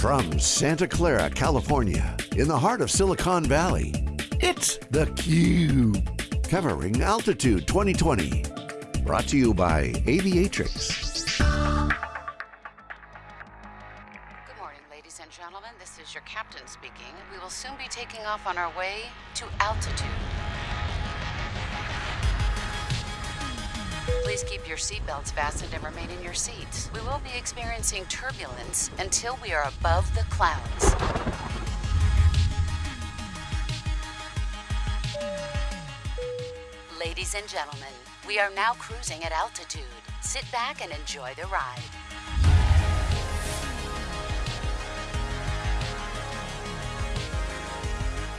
From Santa Clara, California, in the heart of Silicon Valley, it's theCUBE. Covering Altitude 2020. Brought to you by Aviatrix. Good morning, ladies and gentlemen. This is your captain speaking. We will soon be taking off on our way to altitude. Please keep your seatbelts fastened and remain in your seats. We will be experiencing turbulence until we are above the clouds. Ladies and gentlemen, we are now cruising at altitude. Sit back and enjoy the ride.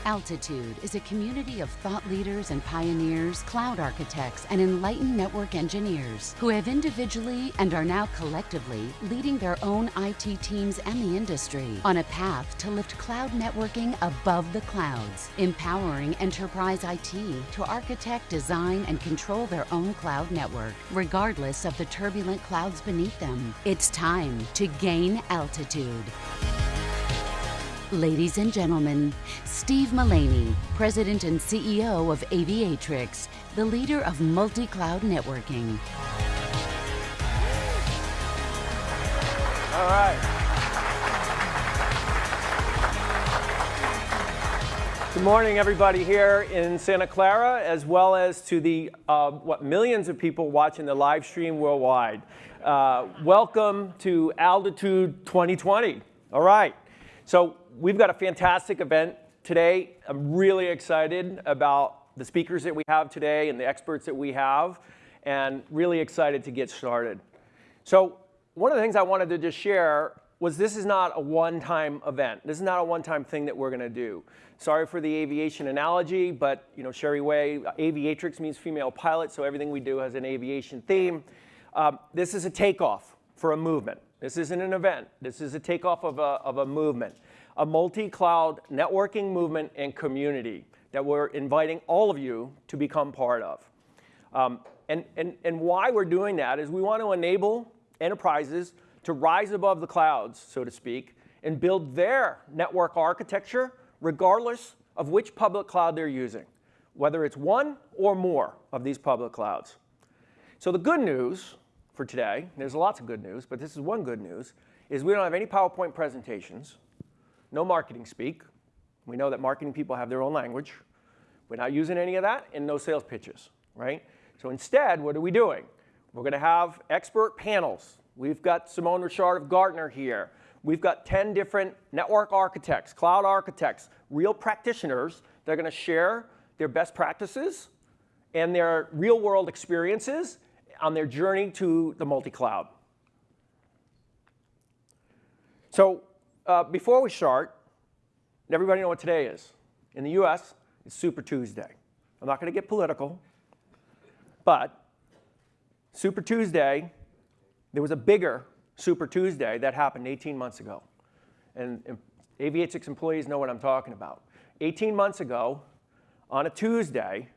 Altitude is a community of thought leaders and pioneers, cloud architects, and enlightened network engineers who have individually and are now collectively leading their own IT teams and the industry on a path to lift cloud networking above the clouds, empowering enterprise IT to architect, design, and control their own cloud network, regardless of the turbulent clouds beneath them. It's time to gain altitude. Ladies and gentlemen, Steve Mullaney, President and CEO of Aviatrix, the leader of multi-cloud networking. All right. Good morning, everybody here in Santa Clara, as well as to the uh, what millions of people watching the live stream worldwide. Uh, welcome to Altitude 2020. All right. So we've got a fantastic event today. I'm really excited about the speakers that we have today and the experts that we have, and really excited to get started. So one of the things I wanted to just share was this is not a one-time event. This is not a one-time thing that we're going to do. Sorry for the aviation analogy, but you know, Sherry Way, aviatrix means female pilot, so everything we do has an aviation theme. Um, this is a takeoff for a movement. This isn't an event. This is a takeoff of a, of a movement, a multi-cloud networking movement and community that we're inviting all of you to become part of. Um, and, and, and why we're doing that is we want to enable enterprises to rise above the clouds, so to speak, and build their network architecture regardless of which public cloud they're using, whether it's one or more of these public clouds. So the good news for today, there's lots of good news, but this is one good news, is we don't have any PowerPoint presentations, no marketing speak. We know that marketing people have their own language. We're not using any of that, and no sales pitches, right? So instead, what are we doing? We're going to have expert panels. We've got Simone Richard of Gartner here. We've got 10 different network architects, cloud architects, real practitioners that are going to share their best practices and their real world experiences on their journey to the multi-cloud. So uh, before we start, everybody know what today is. In the US, it's Super Tuesday. I'm not going to get political, but Super Tuesday, there was a bigger Super Tuesday that happened 18 months ago. And, and employees know what I'm talking about. 18 months ago, on a Tuesday,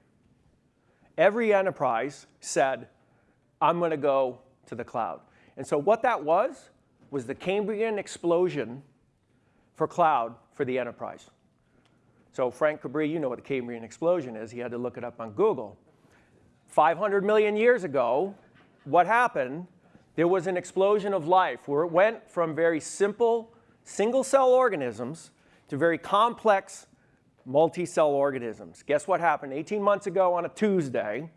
every enterprise said, I'm going to go to the cloud. And so what that was, was the Cambrian explosion for cloud for the enterprise. So Frank Cabri, you know what the Cambrian explosion is. He had to look it up on Google. 500 million years ago, what happened? There was an explosion of life where it went from very simple single-cell organisms to very complex multi-cell organisms. Guess what happened 18 months ago on a Tuesday?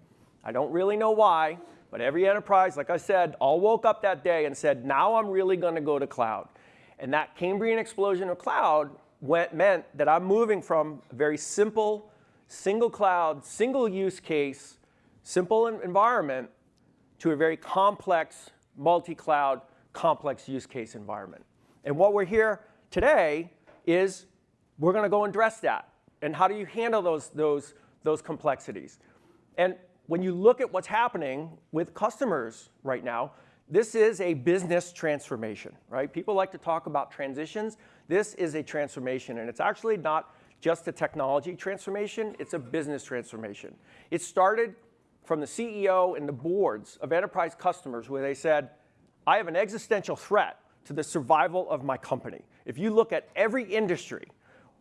I don't really know why, but every enterprise, like I said, all woke up that day and said, now I'm really going to go to cloud. And that Cambrian explosion of cloud went, meant that I'm moving from a very simple, single cloud, single use case, simple environment to a very complex, multi-cloud, complex use case environment. And what we're here today is we're going to go and address that. And how do you handle those, those, those complexities? And when you look at what's happening with customers right now, this is a business transformation, right? People like to talk about transitions. This is a transformation, and it's actually not just a technology transformation, it's a business transformation. It started from the CEO and the boards of enterprise customers where they said, I have an existential threat to the survival of my company. If you look at every industry,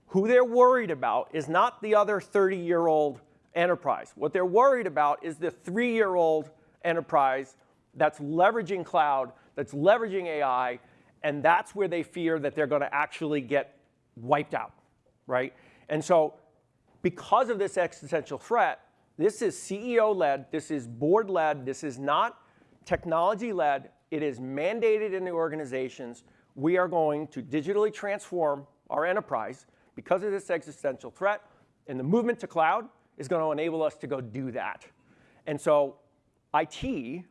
who they're worried about is not the other 30-year-old enterprise. What they're worried about is the three-year-old enterprise that's leveraging cloud, that's leveraging AI, and that's where they fear that they're going to actually get wiped out, right? And so because of this existential threat, this is CEO-led, this is board-led, this is not technology-led, it is mandated in the organizations. We are going to digitally transform our enterprise because of this existential threat, and the movement to cloud is going to enable us to go do that. And so IT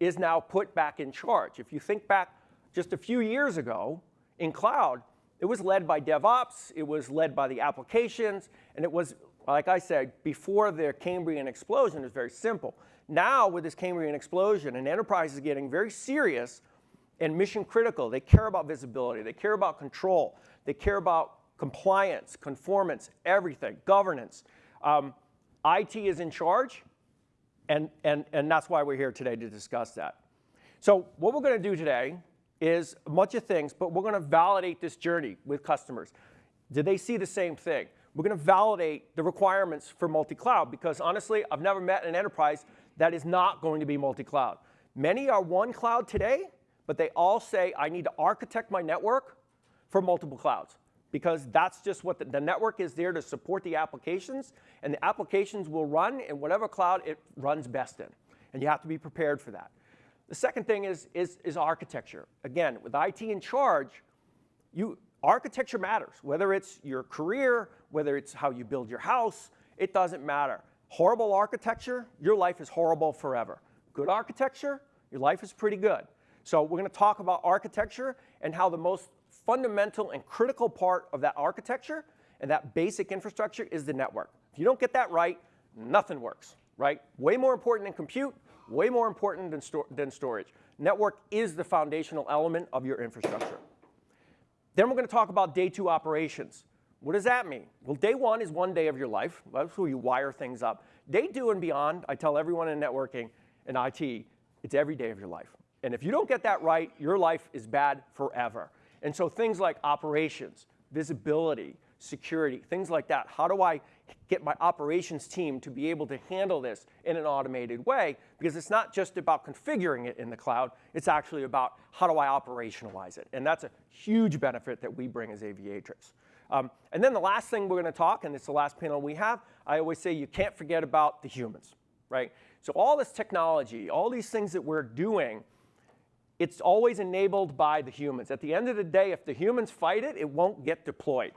is now put back in charge. If you think back just a few years ago in cloud, it was led by DevOps, it was led by the applications, and it was, like I said, before the Cambrian explosion, it was very simple. Now, with this Cambrian explosion, an enterprise is getting very serious and mission critical. They care about visibility, they care about control, they care about compliance, conformance, everything, governance. Um, IT is in charge, and, and, and that's why we're here today to discuss that. So what we're going to do today is a bunch of things, but we're going to validate this journey with customers. Do they see the same thing? We're going to validate the requirements for multi-cloud because honestly, I've never met an enterprise that is not going to be multi-cloud. Many are one cloud today, but they all say, I need to architect my network for multiple clouds because that's just what the, the, network is there to support the applications, and the applications will run in whatever cloud it runs best in. And you have to be prepared for that. The second thing is, is, is architecture. Again, with IT in charge, you, architecture matters. Whether it's your career, whether it's how you build your house, it doesn't matter. Horrible architecture, your life is horrible forever. Good architecture, your life is pretty good. So we're going to talk about architecture and how the most fundamental and critical part of that architecture and that basic infrastructure is the network. If you don't get that right, nothing works, right? Way more important than compute, way more important than, than storage. Network is the foundational element of your infrastructure. Then we're going to talk about day two operations. What does that mean? Well, day one is one day of your life. That's where you wire things up. Day two and beyond, I tell everyone in networking and IT, it's every day of your life. And if you don't get that right, your life is bad forever. And so things like operations, visibility, security, things like that. How do I get my operations team to be able to handle this in an automated way? Because it's not just about configuring it in the cloud, it's actually about how do I operationalize it? And that's a huge benefit that we bring as Aviatrix. Um, and then the last thing we're going to talk, and it's the last panel we have, I always say you can't forget about the humans, right? So all this technology, all these things that we're doing, it's always enabled by the humans. At the end of the day, if the humans fight it, it won't get deployed.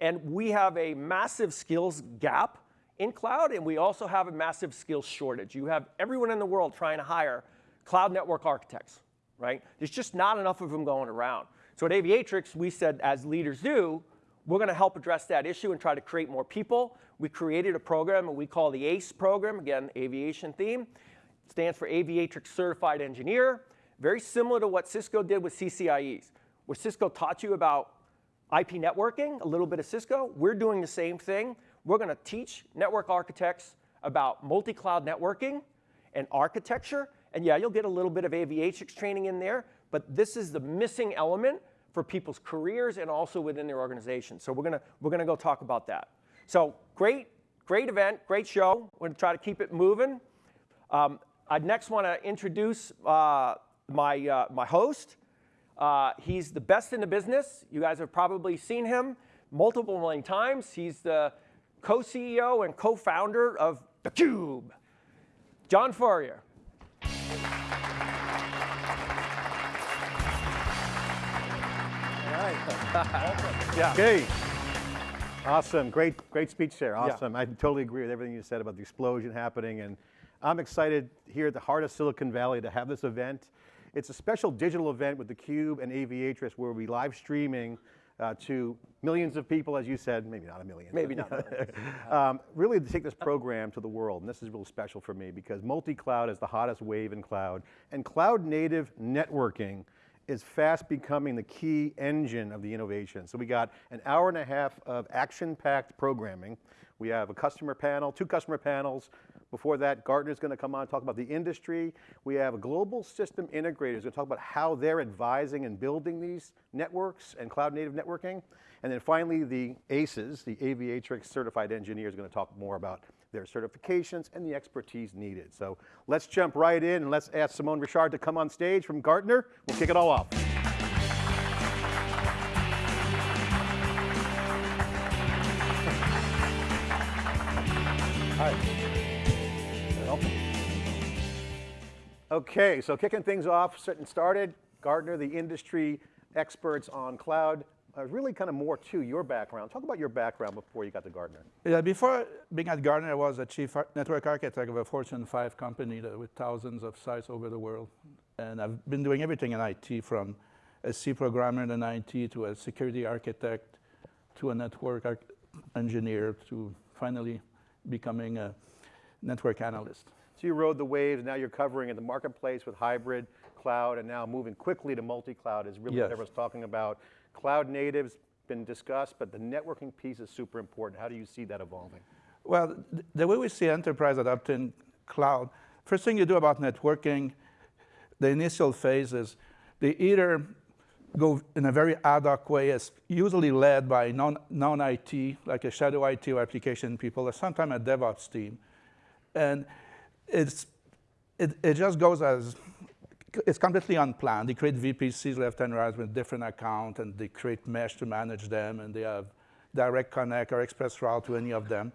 And we have a massive skills gap in cloud, and we also have a massive skills shortage. You have everyone in the world trying to hire cloud network architects, right? There's just not enough of them going around. So at Aviatrix, we said, as leaders do, we're going to help address that issue and try to create more people. We created a program we call the ACE program, again, aviation theme. It stands for Aviatrix Certified Engineer very similar to what Cisco did with CCIEs, where Cisco taught you about IP networking, a little bit of Cisco. We're doing the same thing. We're going to teach network architects about multi-cloud networking and architecture. And yeah, you'll get a little bit of aviatrix training in there, but this is the missing element for people's careers and also within their organization. So we're going to, we're to go talk about that. So great, great event, great show. We're to try to keep it moving. Um, I next want to introduce uh, my, uh, my host. Uh, he's the best in the business. You guys have probably seen him multiple million times. He's the co-CEO and co-founder of theCUBE. John Furrier. yeah. Okay. Awesome. Great, great speech there. Awesome. Yeah. I totally agree with everything you said about the explosion happening. And I'm excited here at the heart of Silicon Valley to have this event. It's a special digital event with theCUBE and Aviatrix where we'll be live streaming uh, to millions of people, as you said, maybe not a million. Maybe not. um, really to take this program to the world, and this is really special for me because multi-cloud is the hottest wave in cloud, and cloud native networking is fast becoming the key engine of the innovation. So we got an hour and a half of action-packed programming. We have a customer panel, two customer panels, Before that, Gartner's going to come on and talk about the industry. We have a global system integrator who's going to talk about how they're advising and building these networks and cloud native networking. And then finally, the ACES, the Aviatrix certified engineer is going to talk more about their certifications and the expertise needed. So let's jump right in and let's ask Simone Richard to come on stage from Gartner. We'll kick it all off. Okay, so kicking things off, getting started, Gartner, the industry experts on cloud. Uh, really kind of more to your background. Talk about your background before you got to Gartner. Yeah, before being at Gartner, I was a chief network architect of a Fortune 5 company with thousands of sites over the world. And I've been doing everything in IT from a C programmer in IT to a security architect to a network engineer to finally becoming a network analyst. So you rode the waves, now you're covering in the marketplace with hybrid, cloud, and now moving quickly to multi-cloud is really yes. what everyone's talking about. Cloud natives been discussed, but the networking piece is super important. How do you see that evolving? Well, the way we see enterprise adopting cloud, first thing you do about networking, the initial phase is they either go in a very ad hoc way, it's usually led by non-IT, non like a shadow IT or application people, or sometimes a DevOps team. And it's, it, it just goes as, it's completely unplanned. They create VPCs left and right with different accounts, and they create mesh to manage them, and they have direct connect or express route to any of them.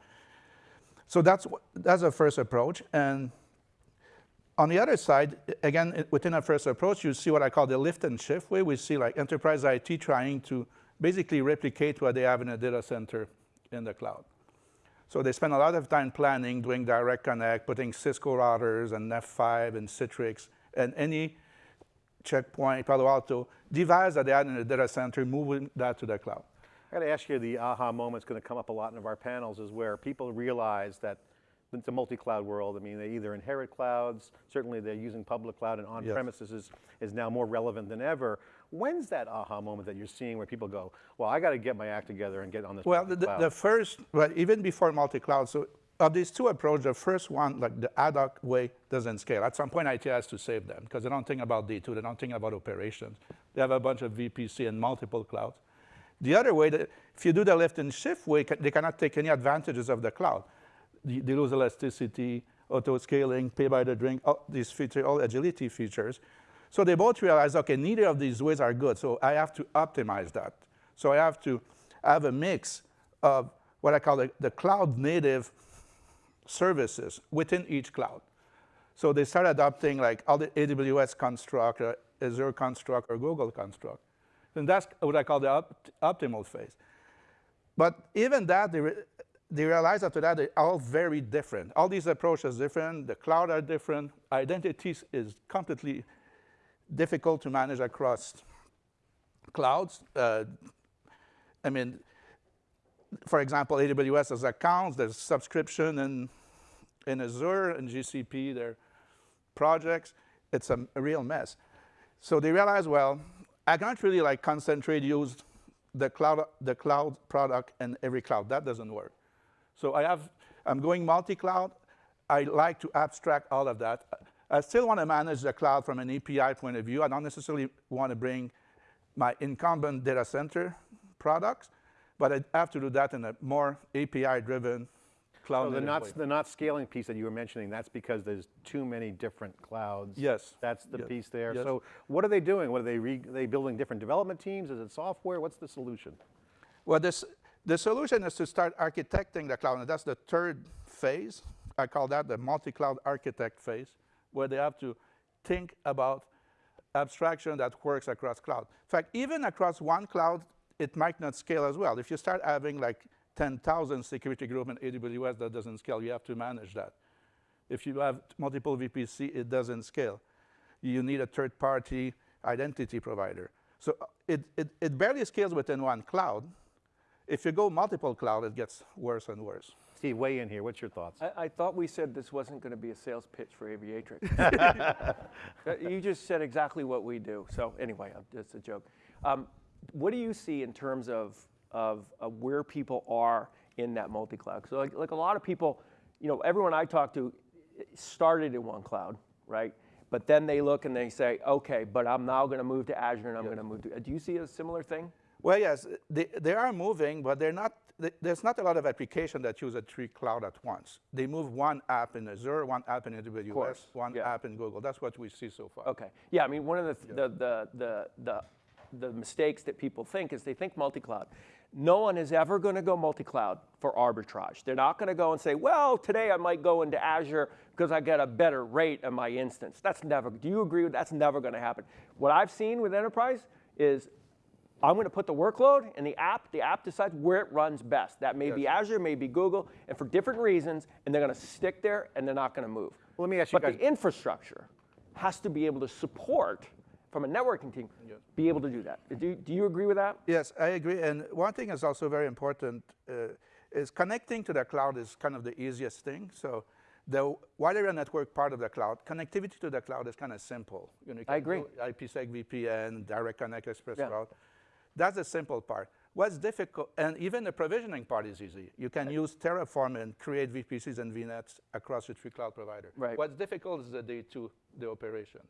So that's, that's the first approach. And on the other side, again, within a first approach, you see what I call the lift and shift way. We see like enterprise IT trying to basically replicate what they have in a data center in the cloud. So they spend a lot of time planning, doing direct connect, putting Cisco routers and F5 and Citrix, and any checkpoint, Palo Alto device that they had in the data center, moving that to the cloud. I got to ask you, the aha moment is going to come up a lot in our panels is where people realize that it's a multi-cloud world. I mean, they either inherit clouds, certainly they're using public cloud and on-premises yes. is, is now more relevant than ever. When's that aha moment that you're seeing where people go, well, I got to get my act together and get on this Well, the, the, first, well, even before multi-cloud, so of these two approaches, the first one, like the ad hoc way, doesn't scale. At some point, IT has to save them because they don't think about D2, they don't think about operations. They have a bunch of VPC and multiple clouds. The other way, that if you do the lift and shift way, they cannot take any advantages of the cloud They lose elasticity, auto scaling, pay by the drink, all these features, all agility features. So they both realize, okay, neither of these ways are good, so I have to optimize that. So I have to have a mix of what I call the, the cloud native services within each cloud. So they start adopting like all the AWS construct, or Azure construct, or Google construct. And that's what I call the op optimal phase. But even that, they realize after that they're all very different. All these approaches are different, the cloud are different, identities is completely difficult to manage across clouds. Uh, I mean, for example, AWS has accounts, there's subscription in, in Azure and GCP, there are projects. It's a, a real mess. So they realize, well, I can't really like concentrate, use the cloud, the cloud product in every cloud. That doesn't work. So I have, I'm going multi-cloud. I like to abstract all of that. I still want to manage the cloud from an API point of view. I don't necessarily want to bring my incumbent data center products, but I have to do that in a more API-driven cloud so the not, the not scaling piece that you were mentioning, that's because there's too many different clouds. Yes. That's the yes. piece there. Yes. So what are they doing? What are they, are they building different development teams? Is it software? What's the solution? Well, this, the solution is to start architecting the cloud, and that's the third phase. I call that the multi-cloud architect phase, where they have to think about abstraction that works across cloud. In fact, even across one cloud, it might not scale as well. If you start having like 10,000 security group in AWS, that doesn't scale. You have to manage that. If you have multiple VPC, it doesn't scale. You need a third-party identity provider. So it, it, it barely scales within one cloud, if you go multiple cloud, it gets worse and worse. Steve, weigh in here. What's your thoughts? I, I thought we said this wasn't going to be a sales pitch for Aviatrix. Uh, you just said exactly what we do. So anyway, it's a joke. Um, what do you see in terms of, of, of where people are in that multi-cloud? So like, like a lot of people, you know, everyone I talk to started in one cloud, right? But then they look and they say, okay, but I'm now going to move to Azure and I'm going to move to. Do you see a similar thing? Well, yes, they, they are moving, but they're not, th- there's not a lot of application that use a three cloud at once. They move one app in Azure, one app in AWS, one yeah. app in Google. That's what we see so far. Okay. Yeah, I mean, one of the, the, the, the, the, the mistakes that people think is they think multi-cloud. No one is ever going to go multi-cloud for arbitrage. They're not going to go and say, well, today I might go into Azure because I get a better rate on my instance. That's never, do you agree with that's never going to happen? What I've seen with enterprise is I'm going to put the workload in the app. The app decides where it runs best. That may be Azure, may be Google, and for different reasons, and they're going to stick there and they're not going to move. Well, let me ask you but guys- the infrastructure has to be able to support, from a networking team, be able to do that. Do you, do you agree with that? Yes, I agree. And one thing is also very important uh, is connecting to the cloud is kind of the easiest thing. So the wider network part of the cloud, connectivity to the cloud is kind of simple. You know, you I agree. IPsec VPN, Direct Connect Express Yeah. Route. That's the simple part. What's difficult, and even the provisioning part is easy. You can use Terraform and create VPCs and VNets across your three cloud provider. Right. What's difficult is the day two, the operations.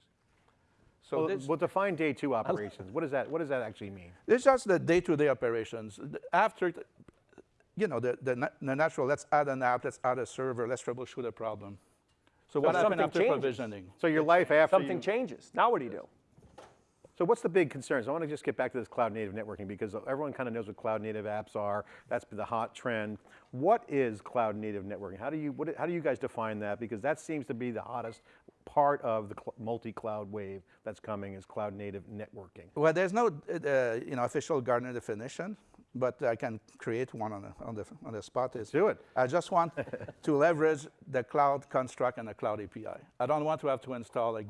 So Well, this, well, define day two operations. What does that, what does that actually mean? It's just the day-to-day operations. After, you know, the, the, the natural, let's add an app, let's add a server, let's troubleshoot a problem. So what happened after changes. provisioning? So your life after Something you, changes. Now what do you do? So what's the big concerns? I want to just get back to this cloud native networking because everyone kind of knows what cloud native apps are. That's been the hot trend. What is cloud native networking? How do you, what, how do you guys define that? Because that seems to be the hottest part of the multi-cloud wave that's coming is cloud native networking. Well, there's no, uh, you know, official Gartner definition, but I can create one on the, on the, on the spot. Is do it. I just want to leverage the cloud construct and the cloud API. I don't want to have to install like,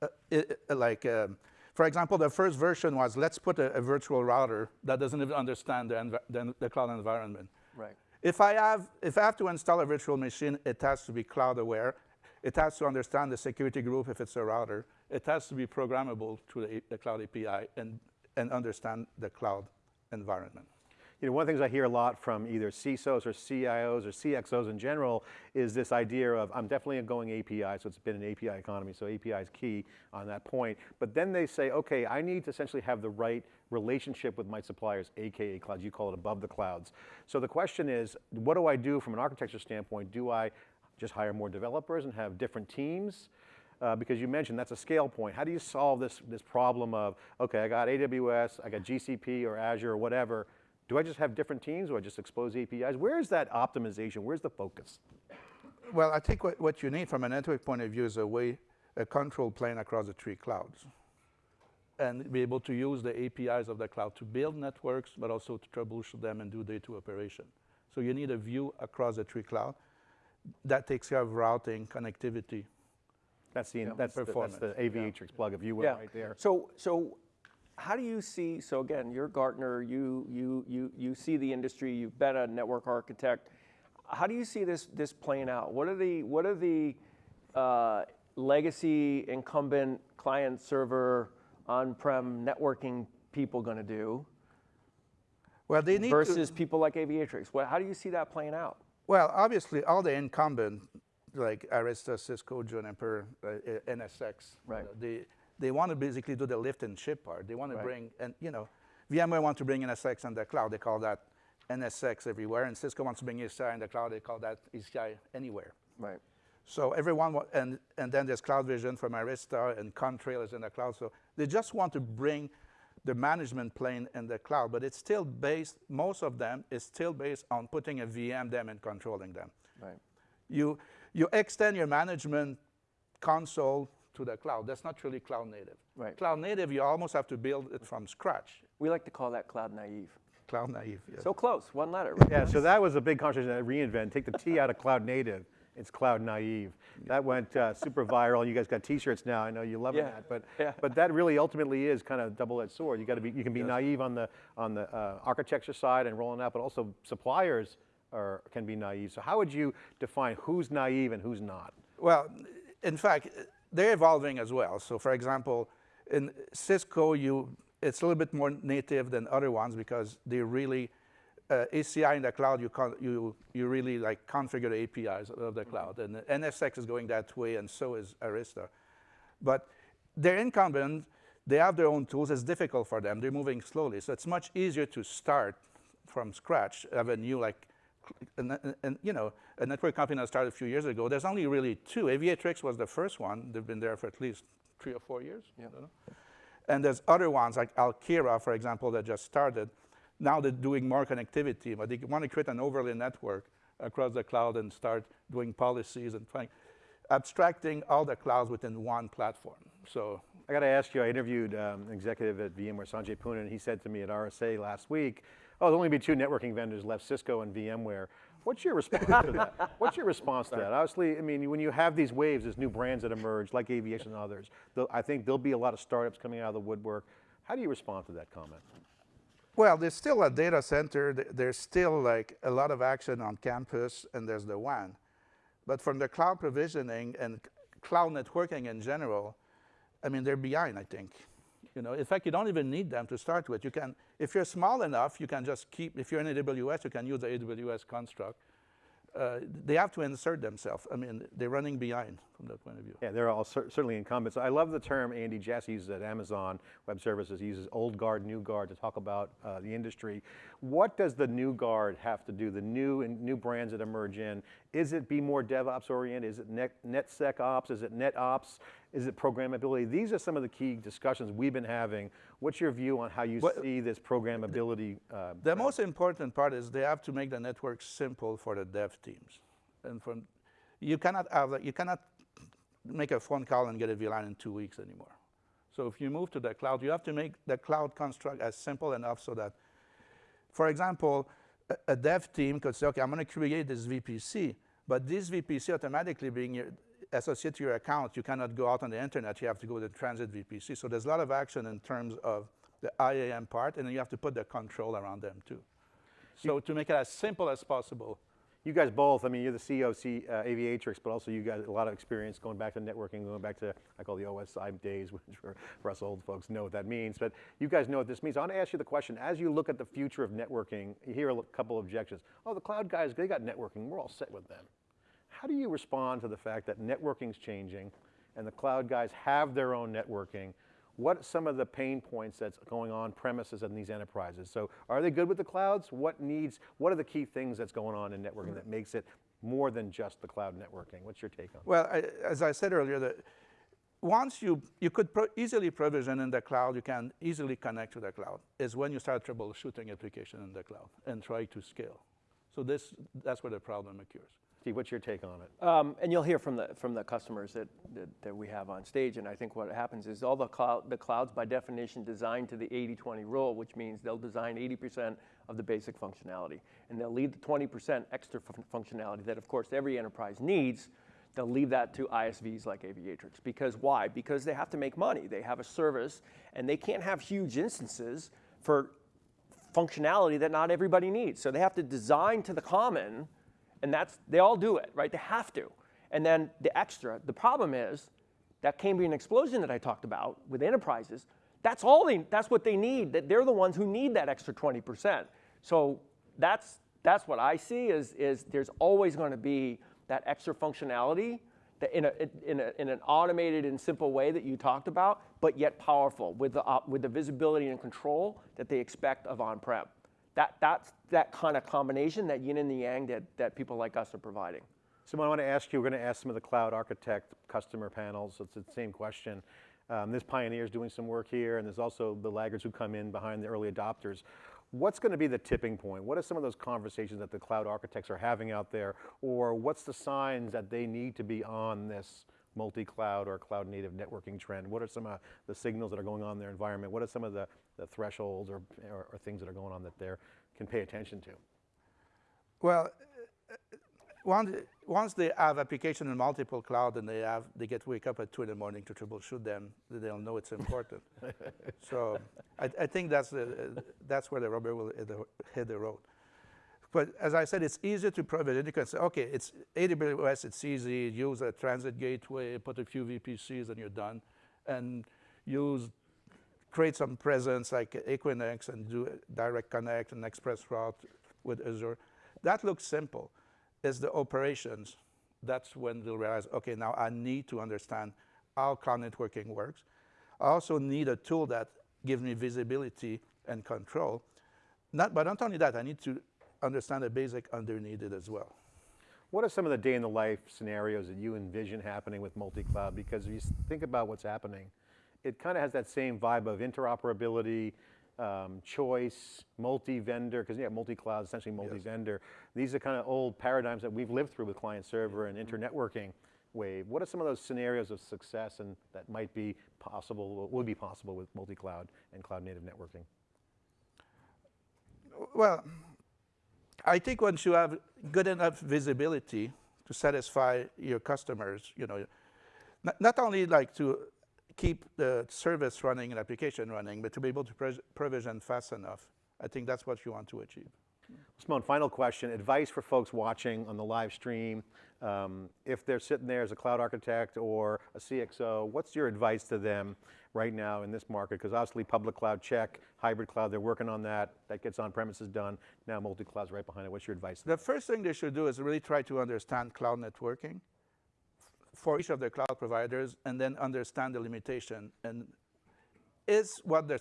uh, it, like, um, for example, the first version was let's put a, a virtual router that doesn't even understand the, the, the cloud environment. Right. If I have, if I have to install a virtual machine, it has to be cloud aware. It has to understand the security group if it's a router. It has to be programmable through the, the cloud API and, and understand the cloud environment. You know, one of the things I hear a lot from either CISOs or CIOs or CXOs in general is this idea of, I'm definitely going API, so it's been an API economy, so API is key on that point. But then they say, okay, I need to essentially have the right relationship with my suppliers, AKA clouds, you call it above the clouds. So the question is, what do I do from an architecture standpoint? Do I just hire more developers and have different teams? Uh, because you mentioned that's a scale point. How do you solve this, this problem of, okay, I got AWS, I got GCP or Azure or whatever, do I just have different teams? Do I just expose APIs? Where is that optimization? Where's the focus? Well, I think what, what you need from a network point of view is a way, a control plane across the three clouds. And be able to use the APIs of the cloud to build networks, but also to troubleshoot them and do day two operation. So you need a view across the three cloud that takes care of routing, connectivity. That's the, that's, the, that's Performance, the Aviatrix plug, if you will, Yeah. right there. So, so how do you see, so again, you're Gartner, you, you, you, you see the industry, you've been a network architect. How do you see this, this playing out? What are the, what are the uh, legacy incumbent client server on-prem networking people going to do Well, they need to, versus people like Aviatrix? What, how do you see that playing out? Well, obviously, all the incumbent, like Arista, Cisco, Juniper, uh, uh, NSX, Right. uh, they, they want to basically do the lift and ship part. They want to bring, and you know, VMware want to bring NSX on the cloud. They call that NSX everywhere, and Cisco wants to bring ACI in the cloud. They call that ACI anywhere. Right. So everyone, and, and then there's Cloud Vision from Arista, and Contrail is in the cloud. So they just want to bring the management plane in the cloud, but it's still based, most of them is still based on putting a VM them and controlling them. Right. You, you extend your management console to the cloud. That's not really cloud native. Right. Cloud native, you almost have to build it from scratch. We like to call that cloud naive. Cloud naive, yes. So close, one letter. right? Yeah, so that was a big conversation at reInvent. Take the T out of cloud native. It's cloud naive. That went uh, super viral. You guys got T-shirts now. I know you love Yeah, that, but yeah. but that really ultimately is kind of double-edged sword. You got to be you can be naive on the on the uh, architecture side and rolling out, but also suppliers are can be naive. So how would you define who's naive and who's not? Well, in fact, they're evolving as well. So for example, in Cisco, you, it's a little bit more native than other ones because they really uh, ACI in the cloud, you, you, you really like configure the APIs of the cloud. And NSX is going that way, and so is Arista. But they're incumbent, they have their own tools, it's difficult for them, they're moving slowly. So it's much easier to start from scratch, have a new like, and, and, you know, a network company that started a few years ago, there's only really two. Aviatrix was the first one. They've been there for at least three or four years. Yep. And there's other ones like Alkira, for example, that just started. Now they're doing more connectivity, but they want to create an overlay network across the cloud and start doing policies and trying, abstracting all the clouds within one platform. So I got to ask you, I interviewed um, an executive at VMware, Sanjay Poonen, and he said to me at RSA last week, oh, there'll only be two networking vendors left, Cisco and VMware. What's your response to that? What's your response to that? Obviously, I mean, when you have these waves, there's new brands that emerge, like Aviatrix and others. I think there'll be a lot of startups coming out of the woodwork. How do you respond to that comment? Well, there's still a data center. There's still like a lot of action on campus, and there's the WAN. But from the cloud provisioning and cloud networking in general, I mean, they're behind, I think. You know, in fact, you don't even need them to start with. You can, if you're small enough, you can just keep, if you're in AWS, you can use the AWS construct. Uh, they have to insert themselves. I mean, they're running behind from that point of view. Yeah, they're all cer certainly incumbents. I love the term Andy Jassy uses at Amazon Web Services. He uses old guard, new guard to talk about uh, the industry. What does the new guard have to do, the new and new brands that emerge in? Is it be more DevOps oriented? Is it net, NetSecOps? Is it NetOps? Is it programmability? These are some of the key discussions we've been having. What's your view on how you well, see this programmability? Uh, the most important part is they have to make the network simple for the dev teams. And from, you cannot have, you cannot make a phone call and get a VLAN in two weeks anymore. So if you move to the cloud, you have to make the cloud construct as simple enough so that, for example, a, a dev team could say, okay, I'm going to create this VPC, but this VPC automatically being associated to your account, you cannot go out on the internet, you have to go to the transit VPC. So there's a lot of action in terms of the IAM part, and then you have to put the control around them too. So you, to make it as simple as possible. You guys both, I mean, you're the CEO of C, uh, Aviatrix, but also you got a lot of experience going back to networking, going back to, I call the OSI days, which for, for us old folks know what that means, but you guys know what this means. I want to ask you the question, as you look at the future of networking, you hear a couple of objections. Oh, the cloud guys, they got networking, we're all set with them. How do you respond to the fact that networking's changing and the cloud guys have their own networking? What are some of the pain points that's going on premises in these enterprises? So are they good with the clouds? What needs, what are the key things that's going on in networking that makes it more than just the cloud networking? What's your take on Well, I, as I said earlier, that once you, you could pro easily provision in the cloud, you can easily connect to the cloud, is when you start troubleshooting application in the cloud and try to scale. So this, that's where the problem occurs. Steve, what's your take on it? Um, and you'll hear from the from the customers that, that, that we have on stage, and I think what happens is all the cloud the clouds by definition designed to the 80-20 rule, which means they'll design 80% of the basic functionality, and they'll leave the 20% extra functionality that, of course, every enterprise needs. They'll leave that to ISVs like Aviatrix. Because why? Because they have to make money. They have a service, and they can't have huge instances for functionality that not everybody needs. So they have to design to the common and that's, they all do it, right? They have to. And then the extra, the problem is that Cambrian explosion that I talked about with enterprises, that's all they, that's what they need. That they're the ones who need that extra 20%. So that's, that's what I see is, is there's always going to be that extra functionality that in, a, in, a, in an automated and simple way that you talked about, but yet powerful with the, uh, with the visibility and control that they expect of on-prem that, that's that kind of combination, that yin and the yang that, that people like us are providing. So I want to ask you, we're going to ask some of the cloud architect customer panels, it's the same question. Um, there's pioneers doing some work here, and there's also the laggards who come in behind the early adopters. What's going to be the tipping point? What are some of those conversations that the cloud architects are having out there? Or what's the signs that they need to be on this multi-cloud or cloud native networking trend? What are some of the signals that are going on in their environment? What are some of the, the thresholds or, or, or things that are going on that they can pay attention to? Well, uh, once, once they have application in multiple cloud and they have, they get wake up at two in the morning to troubleshoot them, they'll know it's important. so I, I, think that's, the, that's where the rubber will hit the, hit the road. But as I said, it's easier to provision. You can say, okay, it's AWS, it's easy. Use a transit gateway, put a few VPCs, and you're done. And use, create some presence like Equinix and do direct connect and express route with Azure. That looks simple. It's the operations. That's when they'll realize, okay, now I need to understand how cloud networking works. I also need a tool that gives me visibility and control. Not, but not only that, I need to understand the basic underneath it as well. What are some of the day in the life scenarios that you envision happening with multi-cloud? Because if you think about what's happening, it kind of has that same vibe of interoperability, um, choice, multi-vendor, because yeah, multi-cloud, essentially multi-vendor. These are kind of old paradigms that we've lived through with client server and internetworking wave. What are some of those scenarios of success and that might be possible, would be possible with multi-cloud and cloud native networking? Well, I think once you have good enough visibility to satisfy your customers, you know, not, not only like to keep the service running and application running, but to be able to provision fast enough. I think that's what you want to achieve. Simone, final question, advice for folks watching on the live stream. Um, if they're sitting there as a cloud architect or a CXO, what's your advice to them right now in this market? Because obviously public cloud check, hybrid cloud, they're working on that. That gets on premises done. Now multi-cloud's right behind it. What's your advice? The first thing they should do is really try to understand cloud networking for each of the cloud providers and then understand the limitation. And is what the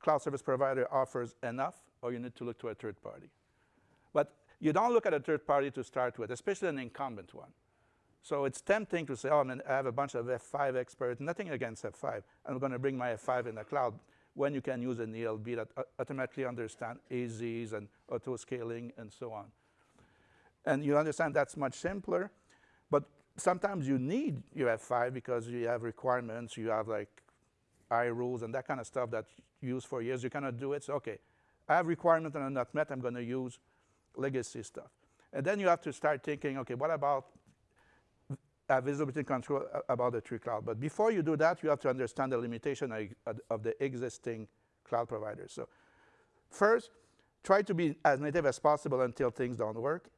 cloud service provider offers enough or you need to look to a third party? But you don't look at a third party to start with, especially an incumbent one. So it's tempting to say, oh, I have a bunch of F5 experts, nothing against F5. I'm going to bring my F5 in the cloud when you can use an ELB that uh, automatically understand AZs and auto scaling and so on. And you understand that's much simpler, sometimes you need your F5 because you have requirements, you have like iRules and that kind of stuff that you use for years. You cannot do it. So, okay, I have requirements and I'm not met, I'm going to use legacy stuff. And then you have to start thinking, okay, what about visibility control about the tree cloud? But before you do that, you have to understand the limitation of, of the existing cloud providers. So first, try to be as native as possible until things don't work.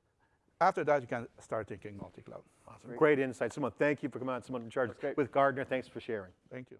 After that, you can start thinking multi-cloud. Awesome. Great insight. Simone, thank you for coming on. Simone Richard with Gartner. Thanks for sharing. Thank you.